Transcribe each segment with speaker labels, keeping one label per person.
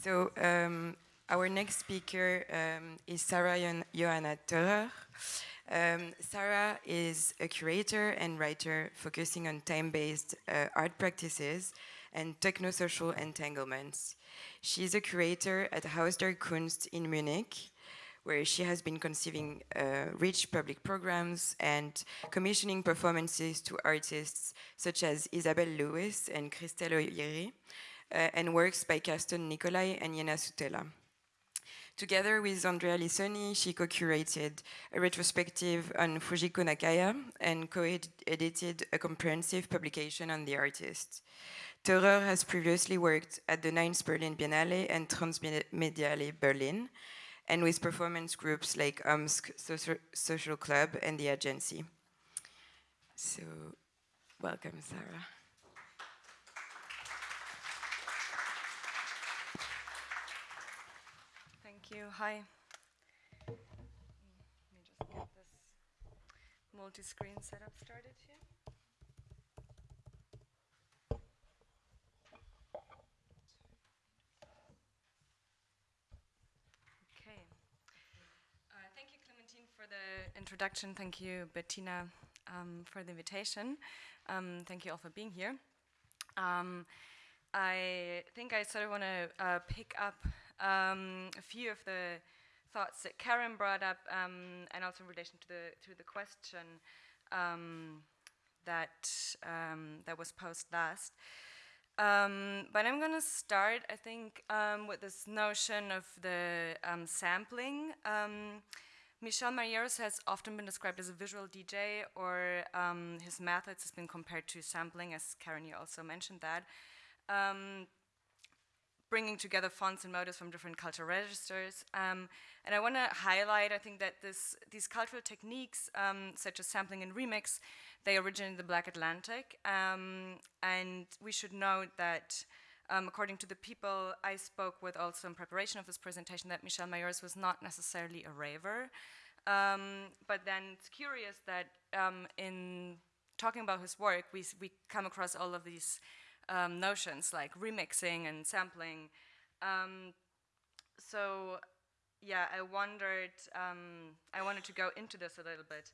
Speaker 1: So um, our next speaker um, is Sarah Johanna Theurer. Um, Sarah is a curator and writer focusing on time-based uh, art practices and techno-social entanglements. She is a curator at Haus der Kunst in Munich, where she has been conceiving uh, rich public programs and commissioning performances to artists such as Isabel Lewis and Christelle uh, Uh, and works by Carsten Nicolai and Jenna Sutela. Together with Andrea Lissoni, she co-curated a retrospective on Fujiko Nakaya and co-edited a comprehensive publication on the artist. Theurer has previously worked at the 9th Berlin Biennale and Transmediale Berlin, and with performance groups like Omsk Social Club and the Agency. So, welcome, Sarah.
Speaker 2: Thank you. Hi. Let me just get this multi-screen setup started here. Okay. Uh, thank you, Clementine, for the introduction. Thank you, Bettina, um, for the invitation. Um, thank you all for being here. Um, I think I sort of want to uh, pick up um, a few of the thoughts that Karen brought up, um, and also in relation to the to the question um, that um, that was posed last. Um, but I'm going to start, I think, um, with this notion of the sampling. Michel Majerus has often been described as a visual DJ, or his methods has been compared to sampling, as Karen, you also mentioned that. Um, bringing together fonts and motives from different cultural registers. Um, and I want to highlight, I think that this, these cultural techniques, um, such as sampling and remix, they originate in the Black Atlantic. Um, and we should note that um, according to the people I spoke with also in preparation of this presentation, that Michel Majerus was not necessarily a raver. Um, but then it's curious that um, in talking about his work, we, we come across all of these um, notions like remixing and sampling. Um, so yeah, I wondered, um, I wanted to go into this a little bit.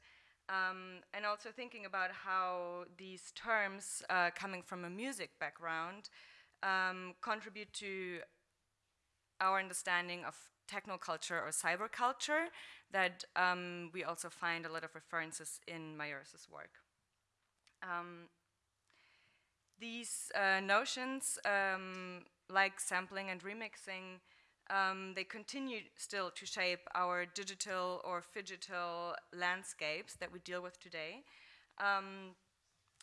Speaker 2: Um, and also thinking about how these terms uh, coming from a music background um, contribute to our understanding of technoculture or cyber culture that um, we also find a lot of references in Majerus' work. These uh, notions, um, like sampling and remixing, um, they continue still to shape our digital or phygital landscapes that we deal with today. Um,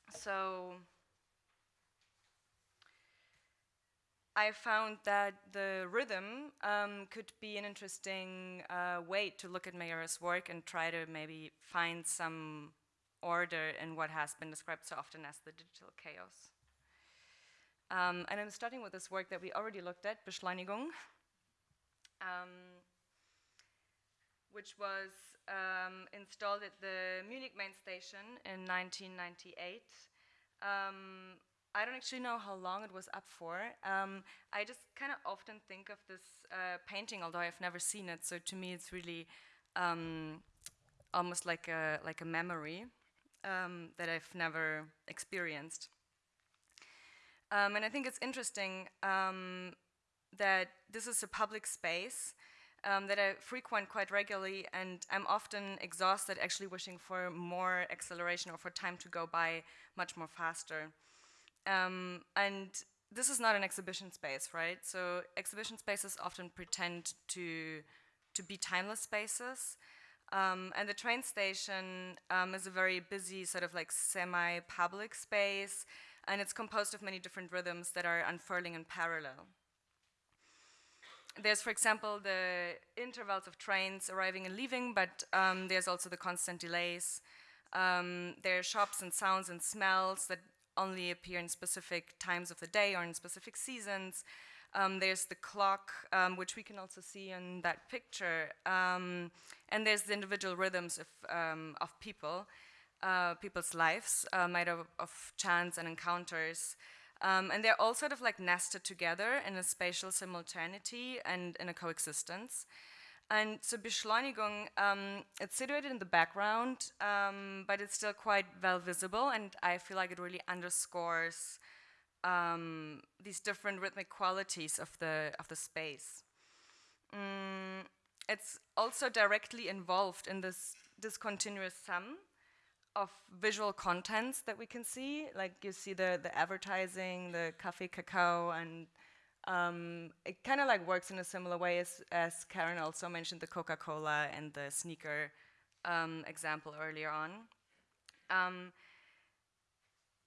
Speaker 2: so I found that the rhythm um, could be an interesting uh, way to look at Majerus' work and try to maybe find some order in what has been described so often as the digital chaos. Um, and I'm starting with this work that we already looked at, Beschleunigung, um, which was um, installed at the Munich main station in 1998. Um, I don't actually know how long it was up for. Um, I just kind of often think of this uh, painting, although I've never seen it. So to me, it's really um, almost like a like a memory that I've never experienced. Um, and I think it's interesting um, that this is a public space um, that I frequent quite regularly, and I'm often exhausted actually wishing for more acceleration or for time to go by much more faster. Um, and this is not an exhibition space, right? So exhibition spaces often pretend to, to be timeless spaces. Um, and the train station um, is a very busy sort of like semi-public space and it's composed of many different rhythms that are unfurling in parallel. There's, for example, the intervals of trains arriving and leaving, but um, there's also the constant delays. Um, there are shops and sounds and smells that only appear in specific times of the day or in specific seasons. Um, there's the clock, um, which we can also see in that picture. Um, and there's the individual rhythms of, um, of people uh, people's lives uh, made of, chance and encounters. Um, and they're all sort of like nested together in a spatial simultaneity and in a coexistence. And so Beschleunigung, um, it's situated in the background, um, but it's still quite well visible, and I feel like it really underscores um, these different rhythmic qualities of the, of the space. Mm, it's also directly involved in this discontinuous sum of visual contents that we can see. Like you see the, the advertising, the cafe cacao, and um, it kind of like works in a similar way as, as Karen also mentioned the Coca-Cola and the sneaker um, example earlier on. Um,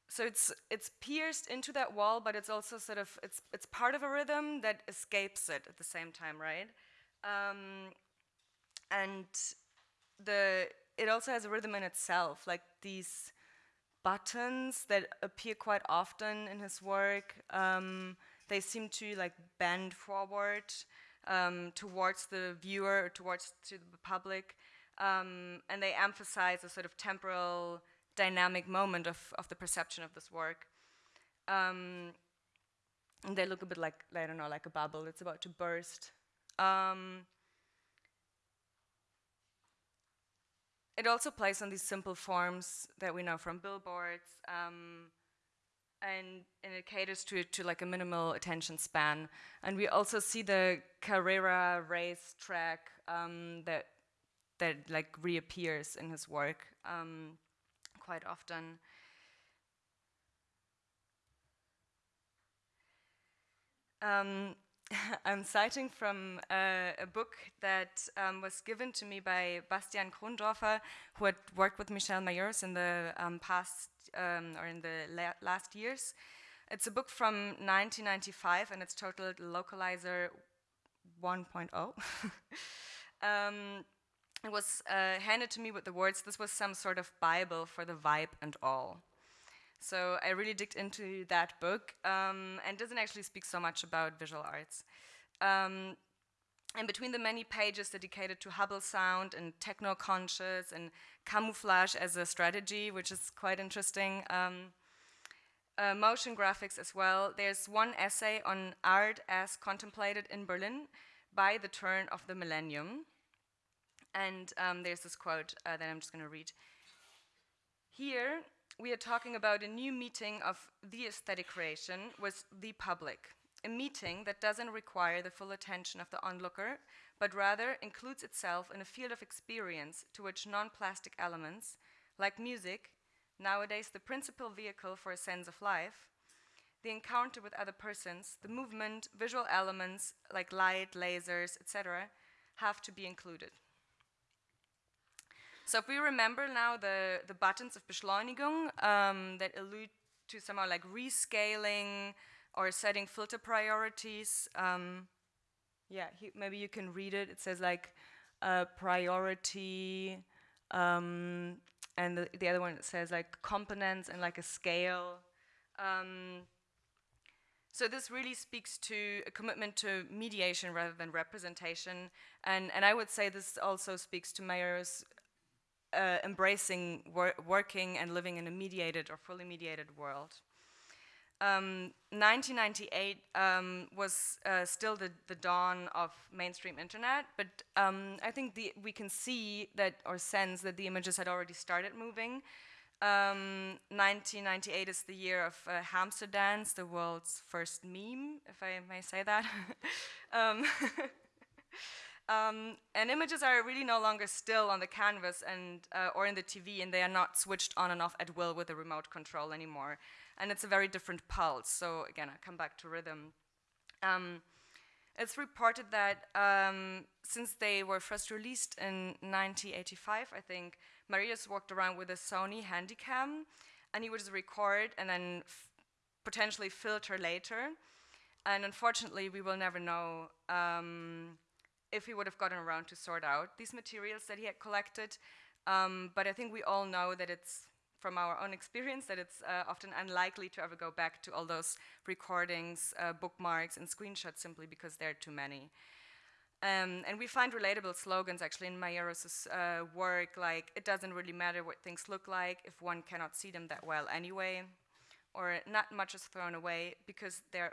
Speaker 2: so it's it's pierced into that wall, but it's also sort of it's it's part of a rhythm that escapes it at the same time, right? Um, and the it also has a rhythm in itself, like these buttons that appear quite often in his work. Um, they seem to like bend forward um, towards the viewer, towards to the public, um, and they emphasize a sort of temporal dynamic moment of, of the perception of this work. Um, and they look a bit like, I don't know, like a bubble. It's about to burst. Um, it also plays on these simple forms that we know from billboards, um, and, and, it caters to, to like a minimal attention span. And we also see the Carrera race track um, that that like reappears in his work. Um, quite often. Um, I'm citing from uh, a book that um, was given to me by Bastian Krondorfer, who had worked with Michel Majerus in the um, past um, or in the la last years. It's a book from 1995 and it's titled Localizer 1.0. Um, it was uh, handed to me with the words, this was some sort of Bible for the vibe and all. So I really digged into that book um, and doesn't actually speak so much about visual arts. Um, and between the many pages dedicated to Hubble sound and techno-conscious and camouflage as a strategy, which is quite interesting, um, uh, motion graphics as well, there's one essay on art as contemplated in Berlin by the turn of the millennium. And um, there's this quote uh, that I'm just going to read. Here, we are talking about a new meeting of the aesthetic creation with the public. A meeting that doesn't require the full attention of the onlooker, but rather includes itself in a field of experience to which non-plastic elements, like music, nowadays the principal vehicle for a sense of life, the encounter with other persons, the movement, visual elements like light, lasers, etc., have to be included. So if we remember now the, the buttons of Beschleunigung um, that allude to somehow like rescaling or setting filter priorities, um, yeah, he, maybe you can read it. It says like uh, priority, um, and the, the, other one it says like components and like a scale. Um, so this really speaks to a commitment to mediation rather than representation, and, and I would say this also speaks to Majerus' uh, embracing wor working and living in a mediated or fully mediated world. Um, 1998 um, was uh, still the, the, dawn of mainstream internet, but um, I think the, we can see that or sense that the images had already started moving. 1998 um, is the year of uh, hamster dance, the world's first meme, if I may say that. Um, and images are really no longer still on the canvas and, uh, or in the TV, and they are not switched on and off at will with a remote control anymore. And it's a very different pulse. So again, I come back to rhythm. Um, it's reported that um, since they were first released in 1985, I think, Majerus walked around with a Sony Handycam, and he would just record and then potentially filter later. And unfortunately, we will never know um, if he would have gotten around to sort out these materials that he had collected. Um, but I think we all know that it's from our own experience that it's uh, often unlikely to ever go back to all those recordings, uh, bookmarks, and screenshots simply because there are too many. Um, and we find relatable slogans actually in Majerus' uh, work, like it doesn't really matter what things look like if one cannot see them that well anyway. or not much is thrown away because there,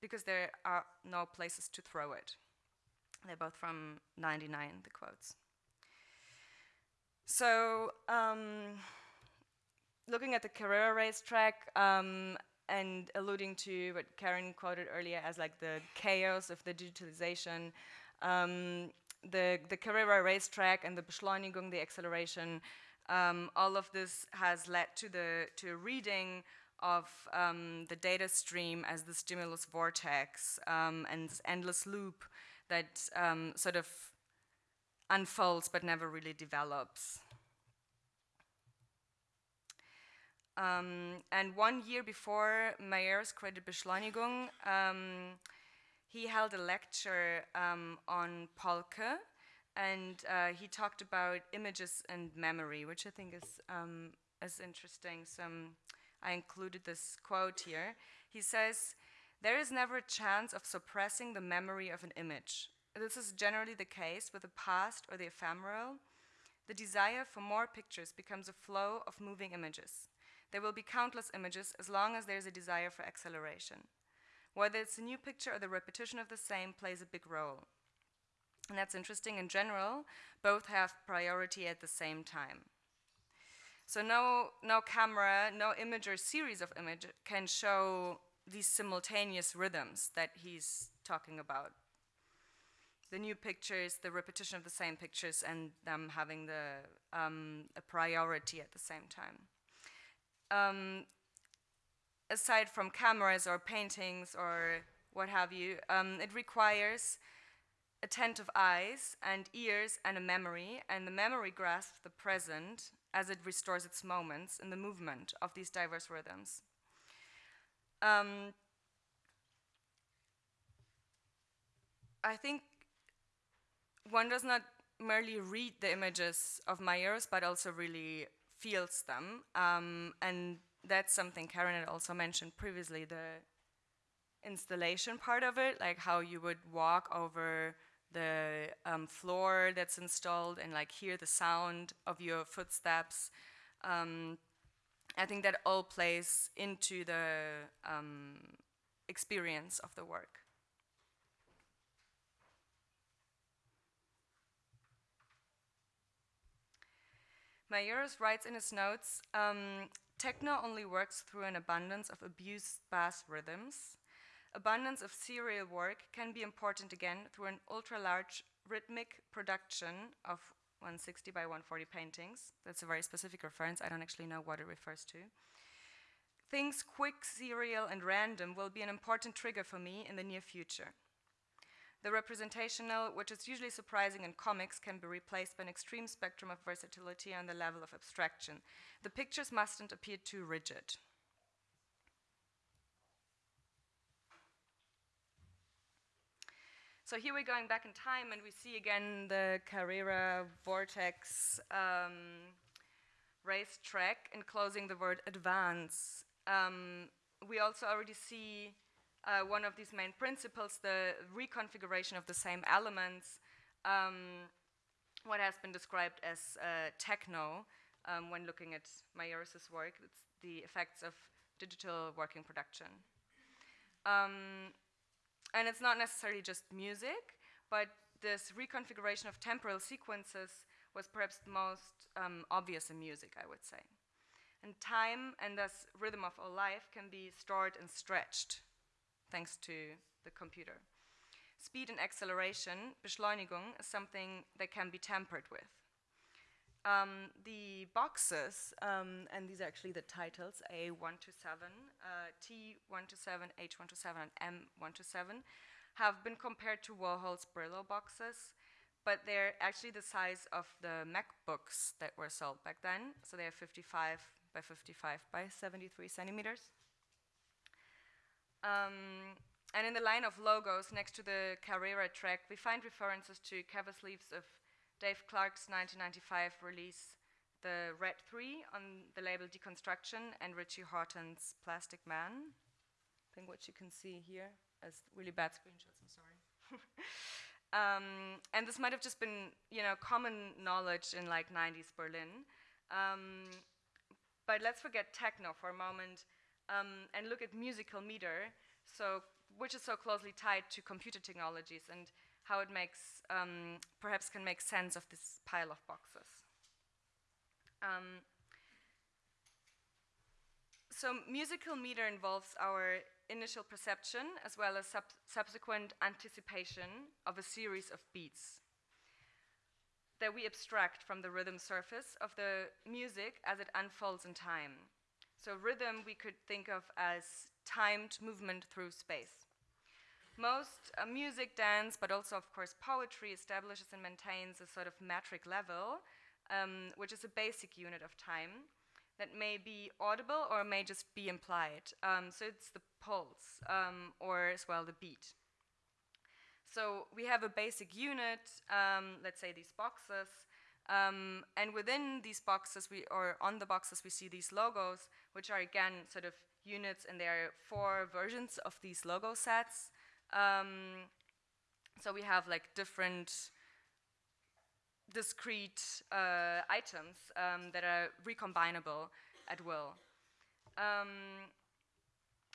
Speaker 2: because there are no places to throw it. They're both from 99, the quotes. So, um, looking at the Carrera racetrack um, and alluding to what Karen quoted earlier as like the chaos of the digitalization, um, the, the Carrera racetrack and the Beschleunigung, the acceleration, um, all of this has led to the to a reading of um, the data stream as the stimulus vortex um, and endless loop that um, sort of unfolds but never really develops. Um, and one year before Majerus created Beschleunigung, um, he held a lecture um, on Polke, and uh, he talked about images and memory, which I think is, um, is interesting. So um, I included this quote here. He says, there is never a chance of suppressing the memory of an image. This is generally the case with the past or the ephemeral. The desire for more pictures becomes a flow of moving images. There will be countless images as long as there's a desire for acceleration. Whether it's a new picture or the repetition of the same plays a big role. And that's interesting. In general, both have priority at the same time. So no, no camera, no image or series of image can show these simultaneous rhythms that he's talking about. The new pictures, the repetition of the same pictures, and them having the, um, a priority at the same time um, aside from cameras or paintings or what have you, um, it requires attentive eyes and ears and a memory, and the memory grasps the present as it restores its moments in the movement of these diverse rhythms. Um, I think one does not merely read the images of Majerus, but also really feels them. Um, and that's something Karen had also mentioned previously, the installation part of it, like how you would walk over the um, floor that's installed and like hear the sound of your footsteps. Um, I think that all plays into the um, experience of the work. Majerus writes in his notes, um, techno only works through an abundance of abused bass rhythms. Abundance of serial work can be important again through an ultra-large rhythmic production of 160 by 140 paintings. That's a very specific reference. I don't actually know what it refers to. Things quick, serial, and random will be an important trigger for me in the near future. The representational, which is usually surprising in comics, can be replaced by an extreme spectrum of versatility on the level of abstraction. The pictures mustn't appear too rigid. So here we're going back in time and we see again the Carrera Vortex um, racetrack enclosing the word advance. Um, we also already see uh, one of these main principles, the reconfiguration of the same elements, um, what has been described as uh, techno um, when looking at Majerus' work. It's the effects of digital working production. Um, and it's not necessarily just music, but this reconfiguration of temporal sequences was perhaps the most um, obvious in music, I would say. And time and thus rhythm of all life can be stored and stretched thanks to the computer. Speed and acceleration, Beschleunigung, is something that can be tampered with. Um, the boxes, um, and these are actually the titles, A127, uh, T127, H127, and M127, have been compared to Warhol's Brillo boxes, but they're actually the size of the MacBooks that were sold back then. So they're 55 by 55 by 73 centimeters. Um, and in the line of logos next to the Carrera track, we find references to cover sleeves of Dave Clarke's 1995 release, The Red 3 on the label Deconstruction, and Richie Hawtin's Plastikman. I think what you can see here as really bad screenshots, I'm sorry. um, and this might have just been, you know, common knowledge in like 90s Berlin. Um, but let's forget techno for a moment um, and look at musical meter, so which is so closely tied to computer technologies and how it makes, um, perhaps can make sense of this pile of boxes. Um, so musical meter involves our initial perception as well as sub subsequent anticipation of a series of beats that we abstract from the rhythm surface of the music as it unfolds in time. So rhythm we could think of as timed movement through space. Most uh, music, dance, but also of course poetry establishes and maintains a sort of metric level, um, which is a basic unit of time that may be audible or may just be implied. Um, so it's the pulse um, or as well the beat. So we have a basic unit, um, let's say these boxes, um, and within these boxes, we, or on the boxes, we see these logos, which are again sort of units, and there are four versions of these logo sets. Um, so we have like different discrete uh, items um, that are recombinable at will. Um,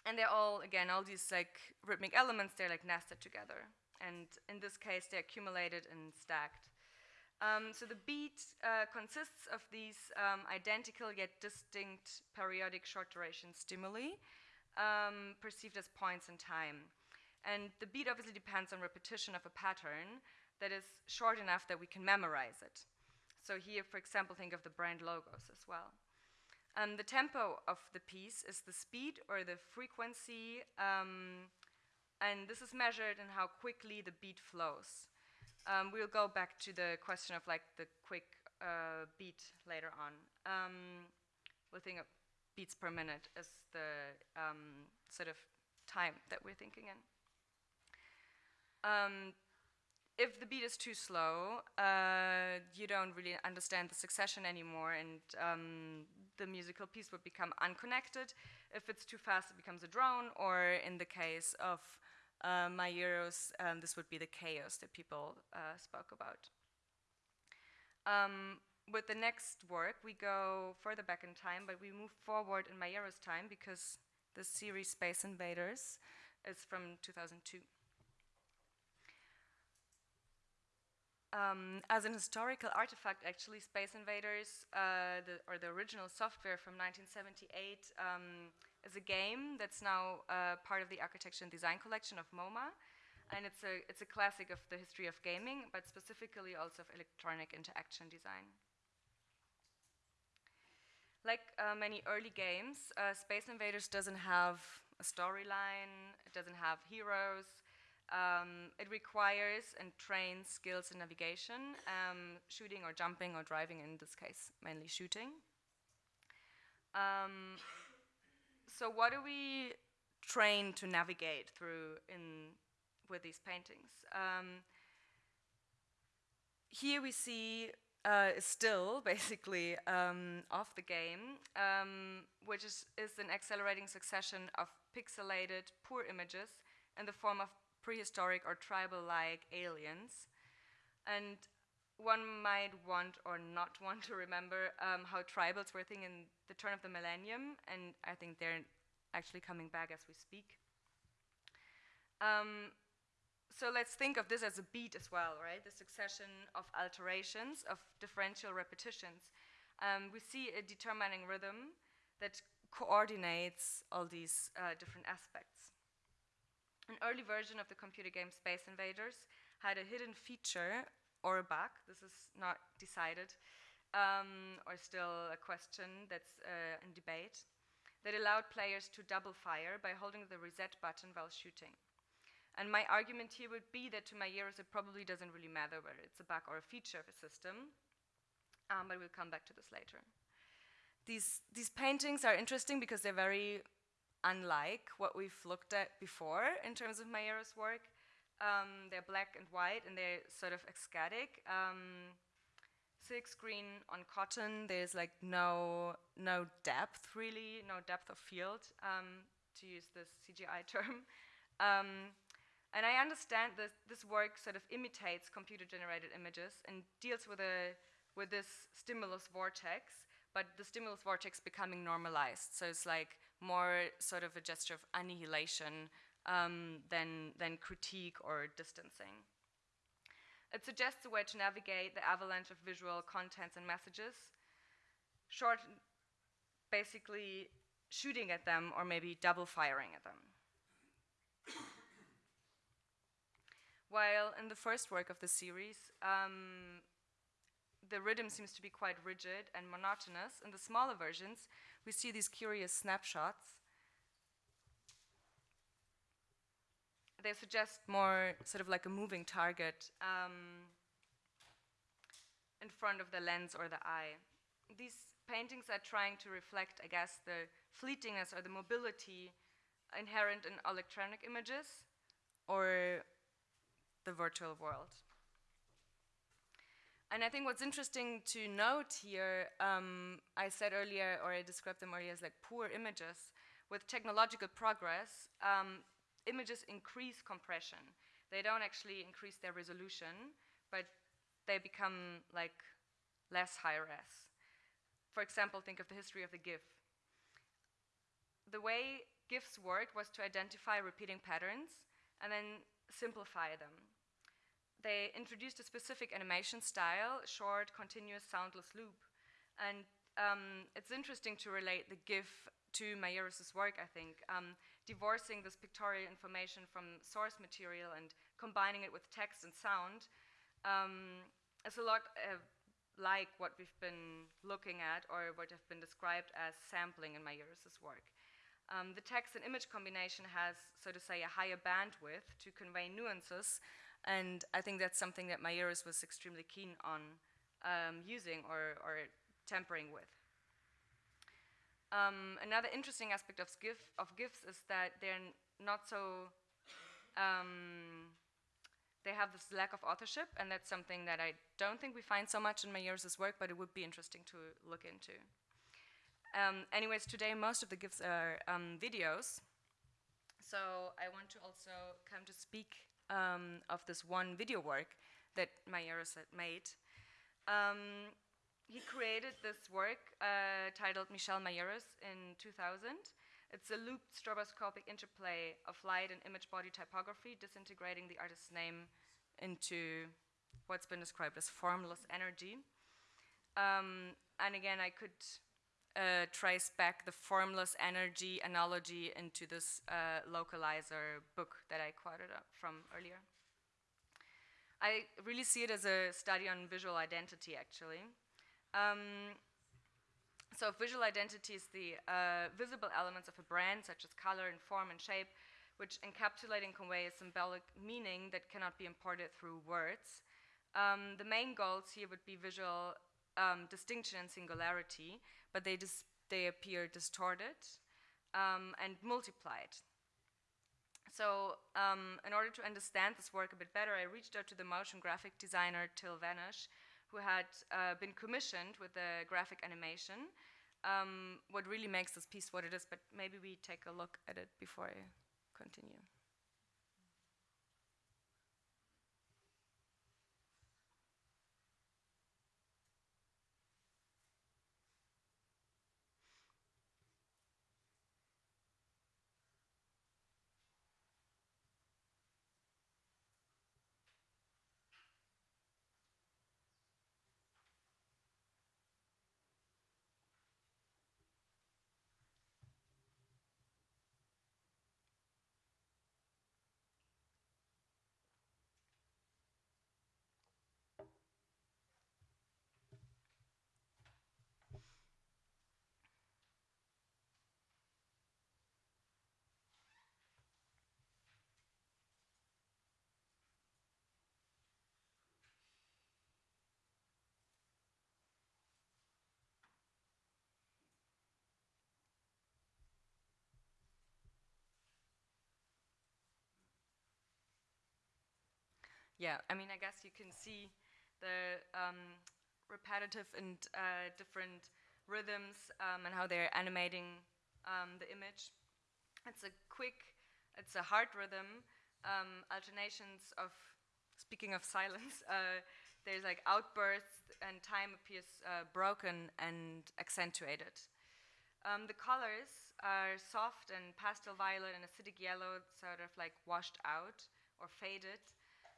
Speaker 2: and they're all, again, all these like rhythmic elements, they're like nested together. And in this case, they're accumulated and stacked. Um, so the beat uh, consists of these um, identical yet distinct periodic short duration stimuli um, perceived as points in time. And the beat obviously depends on repetition of a pattern, that is short enough that we can memorize it. So here, for example, think of the brand logos as well. Um, the tempo of the piece is the speed or the frequency, um, and this is measured in how quickly the beat flows. Um, we'll go back to the question of like the quick uh, beat later on. Um, we'll think of beats per minute as the um, sort of time that we're thinking in. Um, if the beat is too slow, uh, you don't really understand the succession anymore, and um, the musical piece would become unconnected. If it's too fast, it becomes a drone, or in the case of uh, Majerus, um, this would be the chaos that people uh, spoke about. Um, with the next work, we go further back in time, but we move forward in Majerus' time because the series Space Invaders is from 2002. Um, as an historical artifact, actually, Space Invaders, uh, the, or the original software from 1978, um, is a game that's now uh, part of the architecture and design collection of MoMA. And it's a, it's a classic of the history of gaming, but specifically also of electronic interaction design. Like uh, many early games, uh, Space Invaders doesn't have a storyline, it doesn't have heroes, um, it requires and trains skills in navigation, um, shooting or jumping or driving, in this case, mainly shooting. Um, so what do we train to navigate through in with these paintings? Um, here we see uh, still, basically, um, of the game, um, which is, is an accelerating succession of pixelated, poor images in the form of prehistoric or tribal-like aliens. And one might want or not want to remember um, how tribals were a thing in the turn of the millennium, and I think they're actually coming back as we speak. Um, so let's think of this as a beat as well, right? The succession of alterations, of differential repetitions. Um, we see a determining rhythm that coordinates all these uh, different aspects. An early version of the computer game Space Invaders had a hidden feature or a bug, this is not decided, um, or still a question that's uh, in debate, that allowed players to double fire by holding the reset button while shooting. And my argument here would be that to my ears, it probably doesn't really matter whether it's a bug or a feature of a system, um, but we'll come back to this later. These, these paintings are interesting because they're very unlike what we've looked at before in terms of Majerus' work. Um, they're black and white and they're sort of ecstatic. Um, silk screen on cotton, there's like no, no depth really, no depth of field, um, to use this CGI term. Um, and I understand that this work sort of imitates computer-generated images and deals with, a, with this stimulus vortex, but the stimulus vortex becoming normalized. So it's like more sort of a gesture of annihilation um, than, than critique or distancing. It suggests a way to navigate the avalanche of visual contents and messages, short, basically shooting at them or maybe double firing at them. While in the first work of the series, um, the rhythm seems to be quite rigid and monotonous, in the smaller versions, we see these curious snapshots. They suggest more sort of like a moving target um, in front of the lens or the eye. These paintings are trying to reflect, I guess, the fleetingness or the mobility inherent in electronic images or the virtual world. And I think what's interesting to note here, um, I said earlier, or I described them earlier as like poor images. With technological progress, um, images increase compression. They don't actually increase their resolution, but they become like less high res. For example, think of the history of the GIF. The way GIFs worked was to identify repeating patterns and then simplify them they introduced a specific animation style, short, continuous, soundless loop. And um, it's interesting to relate the GIF to Majerus's work, I think, um, divorcing this pictorial information from source material and combining it with text and sound um, is a lot uh, like what we've been looking at or what have been described as sampling in Majerus's work. Um, the text and image combination has, so to say, a higher bandwidth to convey nuances, and I think that's something that Majerus was extremely keen on um, using or, or, tempering with. Um, another interesting aspect of, GIF, of GIFs is that they're not so, um, they have this lack of authorship, and that's something that I don't think we find so much in Majerus's work, but it would be interesting to look into. Um, anyways, today most of the GIFs are um, videos, so I want to also come to speak um, of this one video work that Majerus had made. Um, he created this work uh, titled Michel Majerus in 2000. It's a looped stroboscopic interplay of light and image body typography, disintegrating the artist's name into what's been described as formless energy. Um, and again, I could uh, trace back the formless energy analogy into this uh, localizer book that I quoted from earlier. I really see it as a study on visual identity, actually. Um, so visual identity is the uh, visible elements of a brand, such as color and form and shape, which encapsulate and convey a symbolic meaning that cannot be imported through words. Um, the main goals here would be visual um, distinction and singularity, but they, they appear distorted um, and multiplied. So um, in order to understand this work a bit better, I reached out to the motion graphic designer Till Vanish, who had uh, been commissioned with the graphic animation. Um, what really makes this piece what it is, but maybe we take a look at it before I continue. Yeah, I mean, I guess you can see the um, repetitive and uh, different rhythms um, and how they're animating um, the image. It's a quick, it's a hard rhythm, um, alternations of, speaking of silence, uh, there's like outbursts and time appears uh, broken and accentuated. Um, the colors are soft and pastel violet and acidic yellow, sort of like washed out or faded.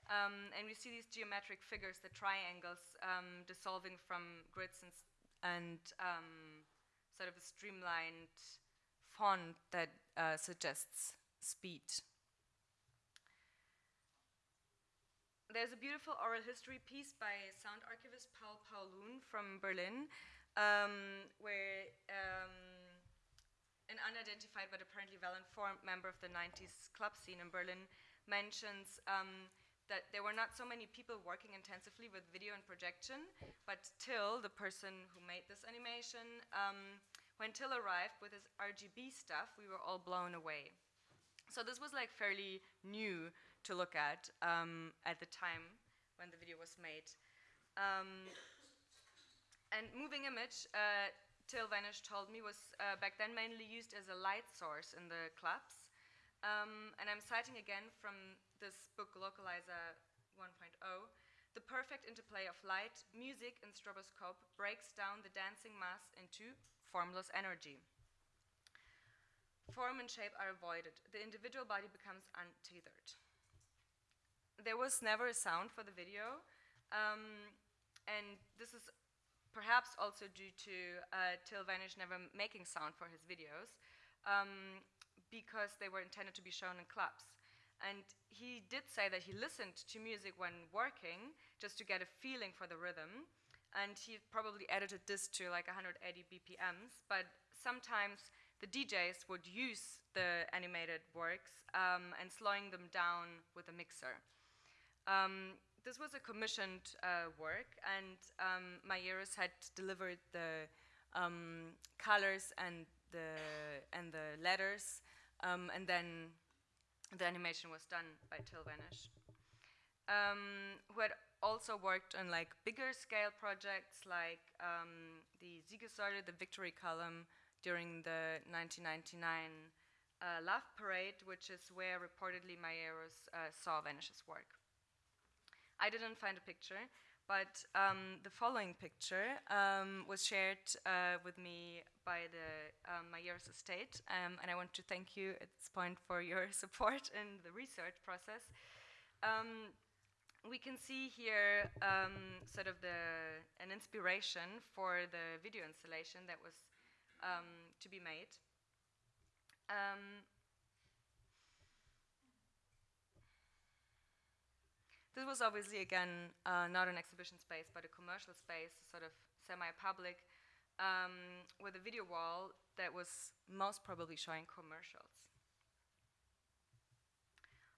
Speaker 2: Um, and we see these geometric figures, the triangles, um, dissolving from grids and, and um, sort of a streamlined font that uh, suggests speed. There's a beautiful oral history piece by sound archivist Paul Paulun from Berlin, um, where um, an unidentified but apparently well-informed member of the 90s club scene in Berlin mentions um, that there were not so many people working intensively with video and projection, but Till, the person who made this animation, um, when Till arrived with his RGB stuff, we were all blown away. So this was like fairly new to look at um, at the time when the video was made. Um, and moving image, uh, Till Vanish told me, was uh, back then mainly used as a light source in the clubs. Um, and I'm citing again from this book, Localizer 1.0, the perfect interplay of light, music, and stroboscope breaks down the dancing mass into formless energy. Form and shape are avoided. The individual body becomes untethered. There was never a sound for the video, um, and this is perhaps also due to uh, Till Vanish never making sound for his videos, um, because they were intended to be shown in clubs. And he did say that he listened to music when working, just to get a feeling for the rhythm, and he probably edited this to like 180 BPMs, but sometimes the DJs would use the animated works um, and slowing them down with a mixer. Um, this was a commissioned uh, work, and um, had delivered the um, colors and the and the letters, um, and then the animation was done by Till Vanish, um, who had also worked on like bigger scale projects like um, the Siegessäule, the Victory Column, during the 1999 uh, Love Parade, which is where reportedly Majerus uh, saw Vanish's work. I didn't find a picture, but um, the following picture um, was shared uh, with me by the um, Majerus estate, um, and I want to thank you at this point for your support in the research process. Um, we can see here um, sort of the, an inspiration for the video installation that was um, to be made. This was obviously, again, uh, not an exhibition space, but a commercial space, sort of semi-public, um, with a video wall that was most probably showing commercials.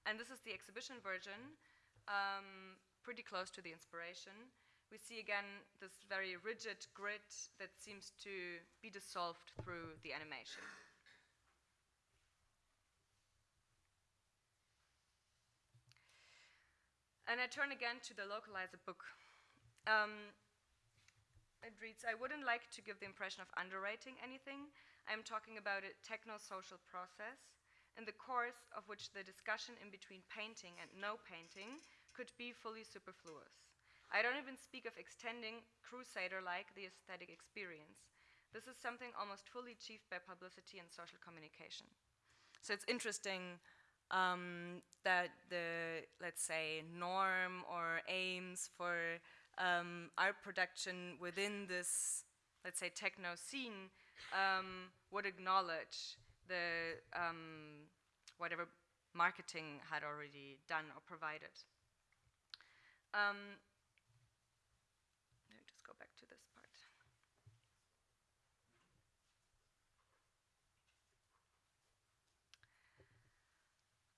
Speaker 2: And this is the exhibition version, um, pretty close to the inspiration we see again this very rigid grid that seems to be dissolved through the animation. And I turn again to the localizer book. Um, it reads, I wouldn't like to give the impression of underrating anything. I'm talking about a techno-social process in the course of which the discussion in between painting and no painting could be fully superfluous. I don't even speak of extending, crusader-like, the aesthetic experience. This is something almost fully achieved by publicity and social communication. So it's interesting um, that the, let's say, norm or aims for um, art production within this, let's say, techno scene um, would acknowledge the um, whatever marketing had already done or provided. Um, go back to this part.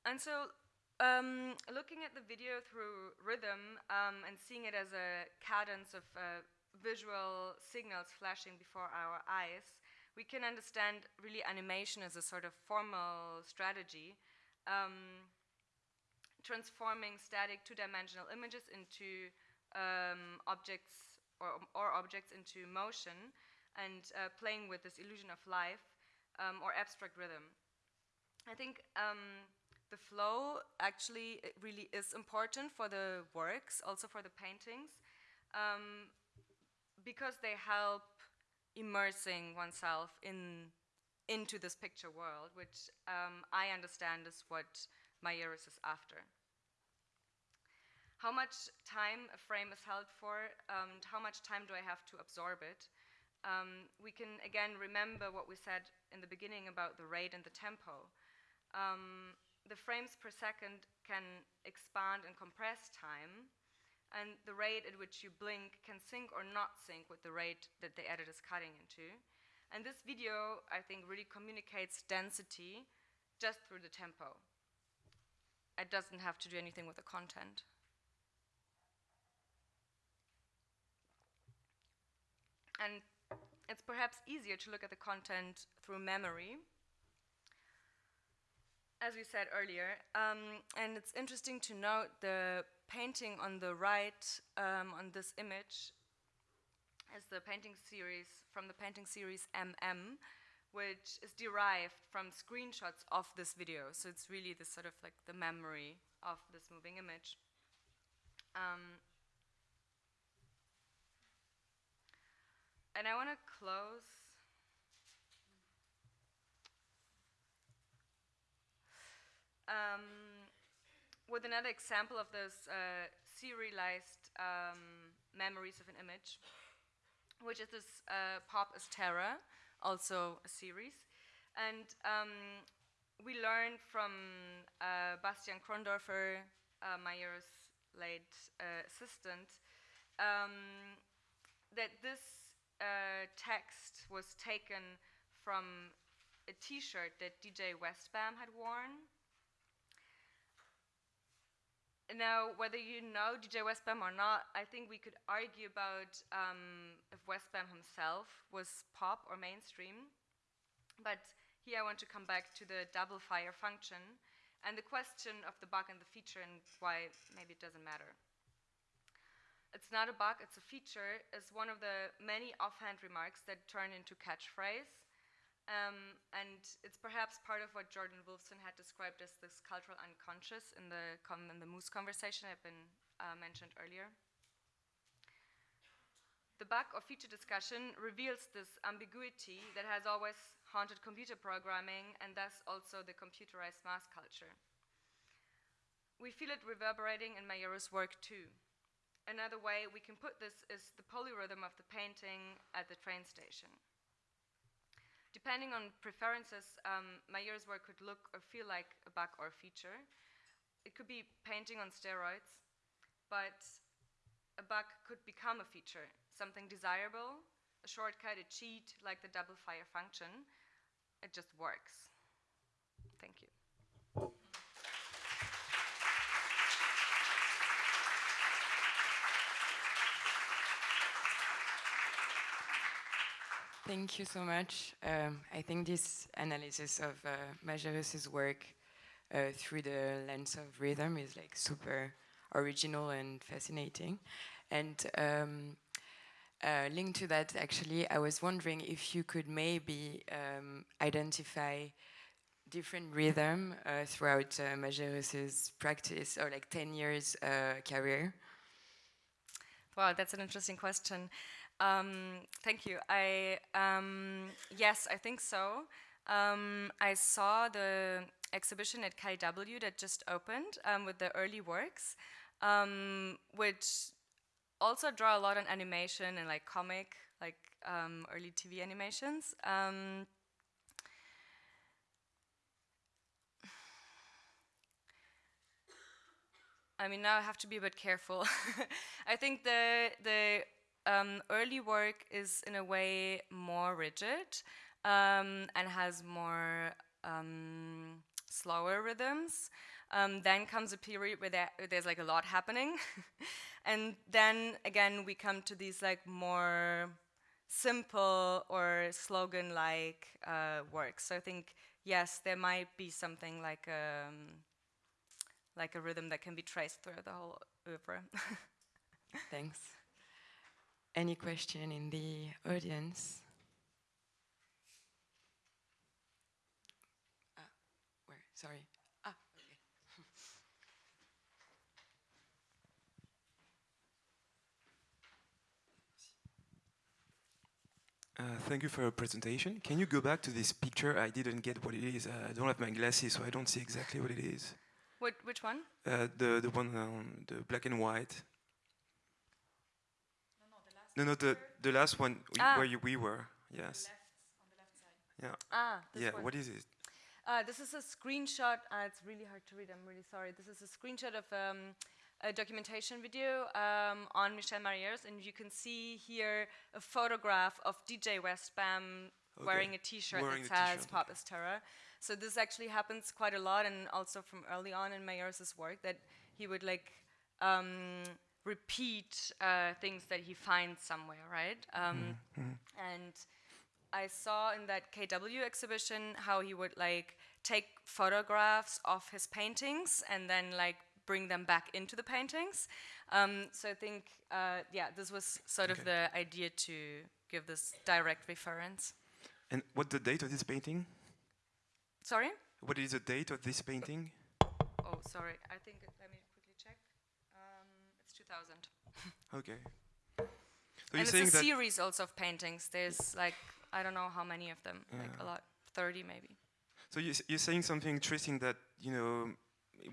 Speaker 2: And so um, looking at the video through rhythm um, and seeing it as a cadence of uh, visual signals flashing before our eyes, we can understand really animation as a sort of formal strategy, um, transforming static two-dimensional images into um, objects or, or objects into motion and uh, playing with this illusion of life um, or abstract rhythm. I think um, the flow actually really is important for the works, also for the paintings, um, because they help immersing oneself in into this picture world, which um, I understand is what Majerus is after. How much time a frame is held for, um, how much time do I have to absorb it? Um, we can again remember what we said in the beginning about the rate and the tempo. Um, the frames per second can expand and compress time, and the rate at which you blink can sync or not sync with the rate that the edit is cutting into. And this video, I think, really communicates density just through the tempo. It doesn't have to do anything with the content. And it's perhaps easier to look at the content through memory, as we said earlier. Um, and it's interesting to note the painting on the right um, on this image is the painting series from the painting series MM, which is derived from screenshots of this video. So it's really the sort of like the memory of this moving image. Um, and I want to close um, with another example of those uh, serialized um, memories of an image which is this uh, Pop is Terror, also a series. And um, we learned from uh, Bastian Krondorfer, uh, Majerus' late uh, assistant, um, that this uh, text was taken from a t-shirt that DJ Westbam had worn now, whether you know DJ Westbam or not, I think we could argue about um, if Westbam himself was pop or mainstream. But here I want to come back to the double fire function and the question of the bug and the feature and why maybe it doesn't matter. It's not a bug, it's a feature, is one of the many offhand remarks that turn into catchphrase um, and it's perhaps part of what Jordan Wolfson had described as this cultural unconscious in the, in the Moose conversation had been uh, mentioned earlier. The bug or feature discussion reveals this ambiguity that has always haunted computer programming and thus also the computerized mass culture. We feel it reverberating in Majerus' work too. Another way we can put this is the polyrhythm of the painting at the train station. Depending on preferences, um, years' work could look or feel like a bug or a feature. It could be painting on steroids, but a bug could become a feature, something desirable, a shortcut, a cheat, like the double fire function. It just works. Thank you.
Speaker 1: Thank you so much. Um, I think this analysis of uh, Majerus's work uh, through the lens of rhythm is like super original and fascinating. And um, uh, linked to that, actually, I was wondering if you could maybe um, identify different rhythm uh, throughout uh, Majerus's practice or like 10 years uh, career.
Speaker 2: Wow, that's an interesting question. Um, thank you. I um, yes, I think so. Um, I saw the exhibition at KW that just opened um, with the early works, um, which also draw a lot on animation and like comic, like um, early TV animations. I mean, now I have to be a bit careful. I think the the um, early work is in a way more rigid um, and has more um, slower rhythms. Um, then comes a period where there, there's like a lot happening. and then again, we come to these like more simple or slogan-like uh, works. So I think, yes, there might be something like a, um, like a rhythm that can be traced through the whole oeuvre.
Speaker 1: Thanks. Any question in the audience? Ah, where? Sorry. Ah, okay.
Speaker 3: uh, thank you for your presentation. Can you go back to this picture? I didn't get what it is. Uh, I don't have my glasses, so I don't see exactly what it is.
Speaker 2: What, which one?
Speaker 3: Uh, the the one on the black and white. No, no, the the last one
Speaker 2: Ah.
Speaker 3: where you, we were. Yes. On Yeah.
Speaker 2: Ah, this
Speaker 3: Yeah.
Speaker 2: one.
Speaker 3: What is it?
Speaker 2: Uh, this is a screenshot. Uh, it's really hard to read. I'm really sorry. This is a screenshot of um, a documentation video um, on Michel Majerus, and you can see here a photograph of DJ Westbam
Speaker 3: Okay.
Speaker 2: wearing a T-shirt that
Speaker 3: the
Speaker 2: says
Speaker 3: t-shirt,
Speaker 2: "Pop is Terror." So this actually happens quite a lot, and also from early on in Majerus' work that he would like um, repeat uh, things that he finds somewhere, right? Um, And I saw in that KW exhibition how he would like take photographs of his paintings and then like bring them back into the paintings. Um, so I think, uh, yeah, this was sort of the idea to give this direct reference.
Speaker 3: And what the date of this painting?
Speaker 2: Sorry?
Speaker 3: What is the date of this painting?
Speaker 2: Oh, sorry. I think, it- let me quickly check. Um, it's 2000.
Speaker 3: Okay. So
Speaker 2: and
Speaker 3: you're
Speaker 2: it's a series also of paintings. There's like, I don't know how many of them, like a lot, 30 maybe.
Speaker 3: So you- you're saying something interesting that you know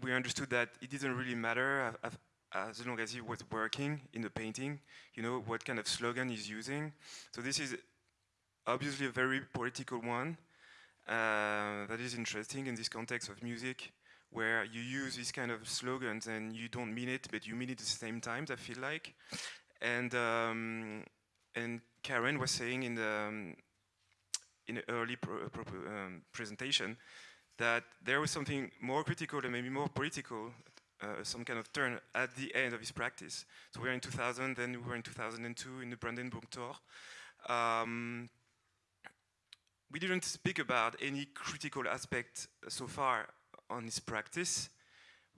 Speaker 3: we understood that it didn't really matter as long as he was working in the painting. You know what kind of slogan he's using. So this is obviously a very political one uh, that is interesting in this context of music, where you use these kind of slogans and you don't mean it, but you mean it at the same time. I feel like, and um, and Karen was saying in the um, in early pro- pro- um, presentation that there was something more critical and maybe more political, uh, some kind of turn at the end of his practice. So we're in 2000, then we were in 2002 in the Brandenburg Tor. Um, we didn't speak about any critical aspect so far on his practice.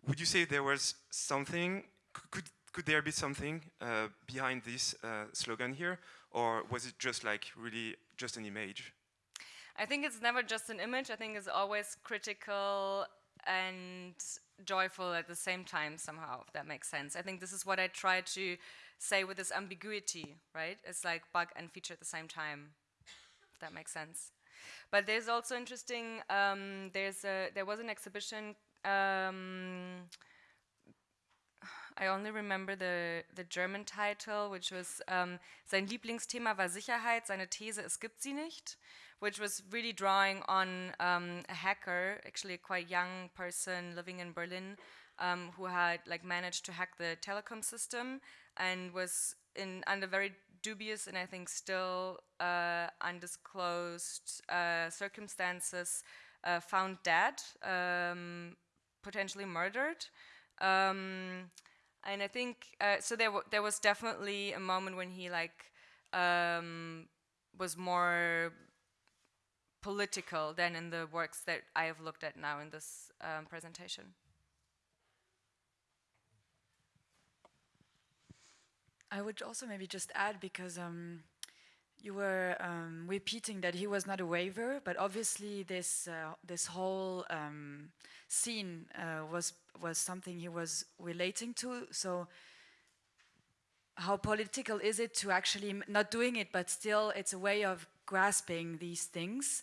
Speaker 3: Would you say there was something? Could could there be something uh, behind this uh, slogan here, or was it just like really just an image?
Speaker 2: I think it's never just an image. I think it's always critical and joyful at the same time, somehow, if that makes sense. I think this is what I try to say with this ambiguity, right? It's like bug and feature at the same time, if that makes sense. But there's also interesting, um, there's a, there was an exhibition. Um, I only remember the, the German title, which was um, sein Lieblingsthema war Sicherheit, seine These, es gibt sie nicht, which was really drawing on um, a hacker, actually a quite young person living in Berlin, um, who had like managed to hack the telecom system and was in under very dubious and I think still uh, undisclosed uh, circumstances uh, found dead, um, potentially murdered. Um, and I think uh, so. There, there was definitely a moment when he like um, was more political than in the works that I have looked at now in this um, presentation.
Speaker 4: I would also maybe just add because um, you were um, repeating that he was not a waiver, but obviously this uh, this whole um, scene uh, was was something he was relating to. So how political is it to actually not doing it, but still it's a way of grasping these things.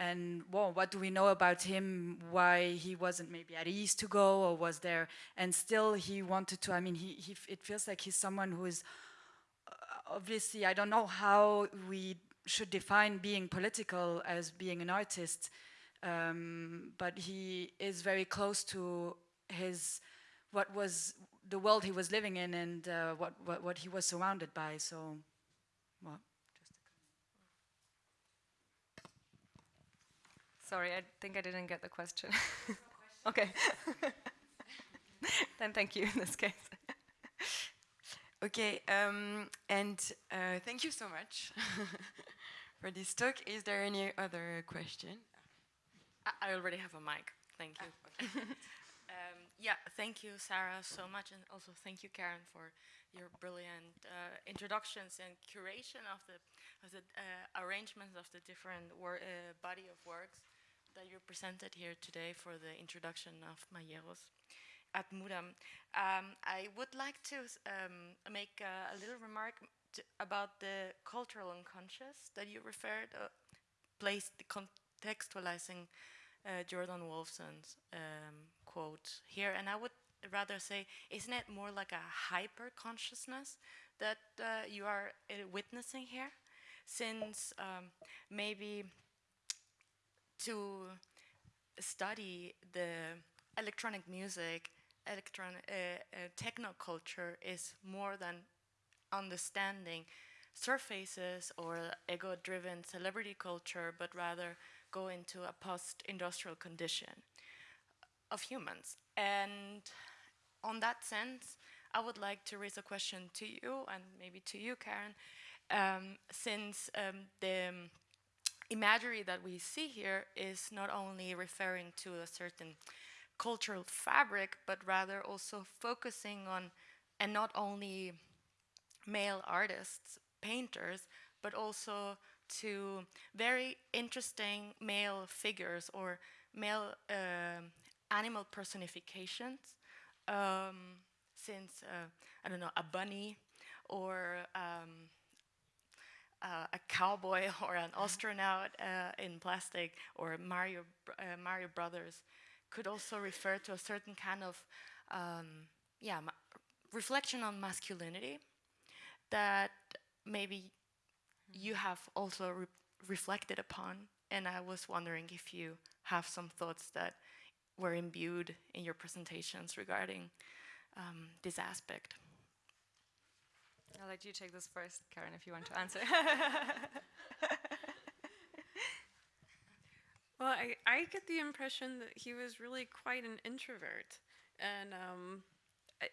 Speaker 4: And well, what do we know about him? Why he wasn't maybe at ease to go, or was there? And still, he wanted to. I mean, he, he it feels like he's someone who is uh, obviously. I don't know how we should define being political as being an artist, um, but he is very close to his what was the world he was living in and uh, what, what what he was surrounded by. So, well, just a
Speaker 2: Sorry, I think I didn't get the question. okay. then thank you in this case.
Speaker 1: Okay, um, and uh, thank you so much for this talk. Is there any other question?
Speaker 5: I- I already have a mic. Thank you. um, yeah, thank you, Sarah, so much, and also thank you, Karen, for your brilliant uh, introductions and curation of the of the uh, arrangements of the different wor- uh, body of works that you presented here today for the introduction of Majerus at Mudam. Um, I would like to um, make a little remark t- about the cultural unconscious that you referred, uh, placed contextualizing uh, Jordan Wolfson's um, quote here, and I would rather say, isn't it more like a hyper consciousness that uh, you are uh, witnessing here? Since um, maybe to study the electronic music, electron uh, uh, techno culture is more than understanding surfaces or ego-driven celebrity culture, but rather go into a post-industrial condition of humans. And on that sense, I would like to raise a question to you and maybe to you, Karen, um, since um, the imagery that we see here is not only referring to a certain cultural fabric, but rather also focusing on, and not only male artists, painters, but also to very interesting male figures or male uh, animal personifications. Um, since uh, I don't know a bunny or um, uh, a cowboy or an astronaut uh, in plastic or Mario uh, Mario Brothers could also refer to a certain kind of um, yeah reflection on masculinity that maybe you have also re reflected upon and I was wondering if you have some thoughts that were imbued in your presentations regarding um, this aspect.
Speaker 2: I'll let you take this first, Karen, if you want to answer.
Speaker 6: well, I, I get the impression that he was really quite an introvert. And um,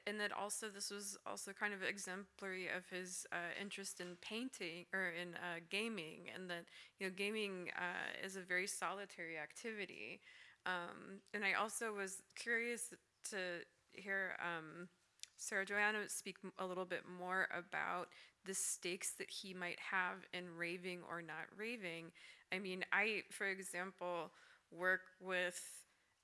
Speaker 6: and that also this was also kind of exemplary of his uh, interest in painting or in uh, gaming, and that you know gaming uh, is a very solitary activity. Um, and I also was curious to hear um, Sarah Joanna speak a little bit more about the stakes that he might have in raving or not raving. I mean, I, for example, work with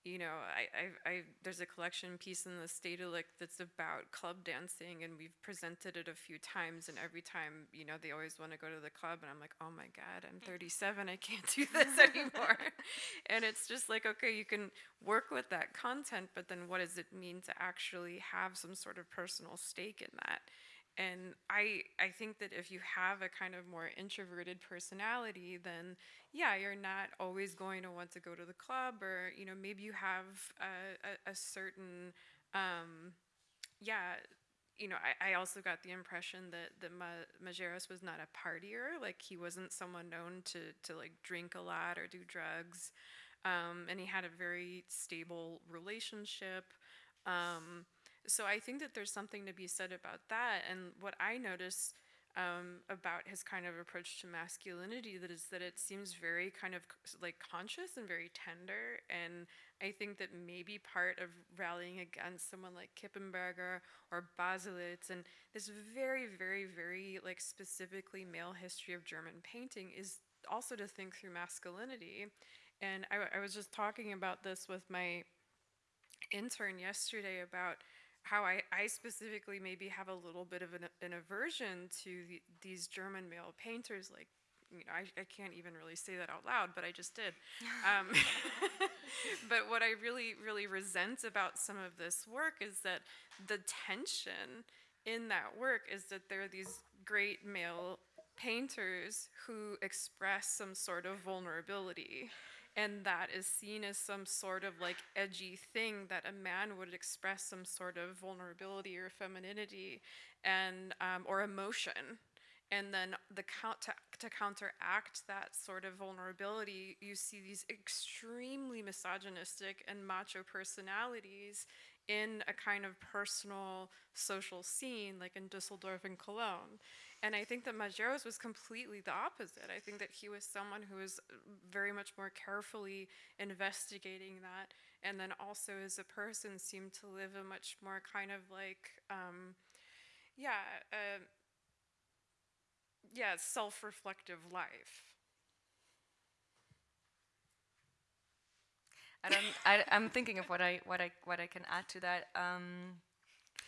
Speaker 6: you know, I, I, I, there's a collection piece in the Stedelijk that's about club dancing, and we've presented it a few times, and every time, you know, they always want to go to the club, and I'm like, oh my God, I'm mm. 37, I can't do this anymore. and it's just like, okay, you can work with that content, but then what does it mean to actually have some sort of personal stake in that? And I I think that if you have a kind of more introverted personality, then yeah, you're not always going to want to go to the club, or you know maybe you have a, a, a certain um, yeah. You know, I, I also got the impression that that Ma- was not a partier. Like he wasn't someone known to to like drink a lot or do drugs, um, and he had a very stable relationship. Um, so I think that there's something to be said about that. And what I notice um, about his kind of approach to masculinity that is that it seems very kind of like conscious and very tender. And I think that maybe part of rallying against someone like Kippenberger or Baselitz and this very, very, very like specifically male history of German painting is also to think through masculinity. And I, I was just talking about this with my intern yesterday about how I, I specifically maybe have a little bit of an, an aversion to the, these German male painters, like, you know, I, I can't even really say that out loud, but I just did. Um, but what I really, really resent about some of this work is that the tension in that work is that there are these great male painters who express some sort of vulnerability and that is seen as some sort of like edgy thing that a man would express some sort of vulnerability or femininity and um, or emotion. And then the count to, to counteract that sort of vulnerability you see these extremely misogynistic and macho personalities in a kind of personal social scene like in Dusseldorf and Cologne and I think that Majerus was completely the opposite. I think that he was someone who was very much more carefully investigating that, and then also as a person seemed to live a much more kind of like, um, yeah, uh, yeah, self-reflective life.
Speaker 2: I don't. I, am thinking of what I what I what I can add to that. Um,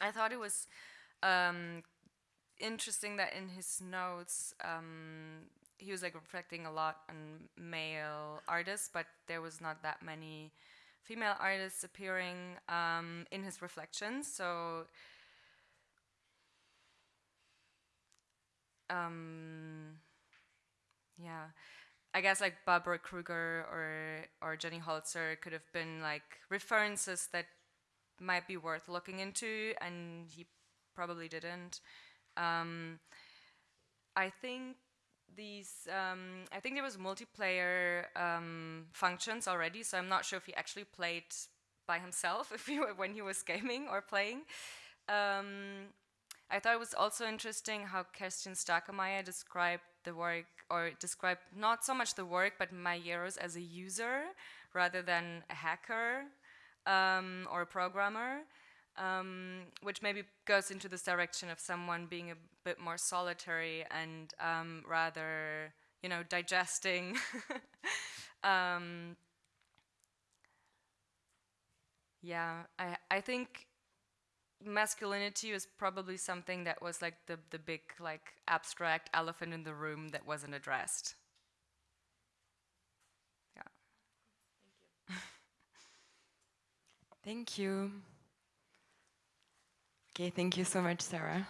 Speaker 2: I thought it was um, interesting that in his notes um, he was like reflecting a lot on male artists, but there was not that many female artists appearing um, in his reflections. So um, yeah, I guess like Barbara Kruger or or Jenny Holzer could have been like references that might be worth looking into, and he probably didn't. Um, I think these, um, I think there was multiplayer um, functions already, so I'm not sure if he actually played by himself if he when he was gaming or playing. Um, I thought it was also interesting how Kerstin Stakemeier described the work, or described not so much the work, but Majerus as a user rather than a hacker um, or a programmer, um, which maybe goes into this direction of someone being a bit more solitary and um, rather, you know, digesting. Um, yeah, I, I think masculinity was probably something that was like the, the big like abstract elephant in the room that wasn't addressed. Yeah.
Speaker 1: Thank you. Okay, thank you so much, Sarah.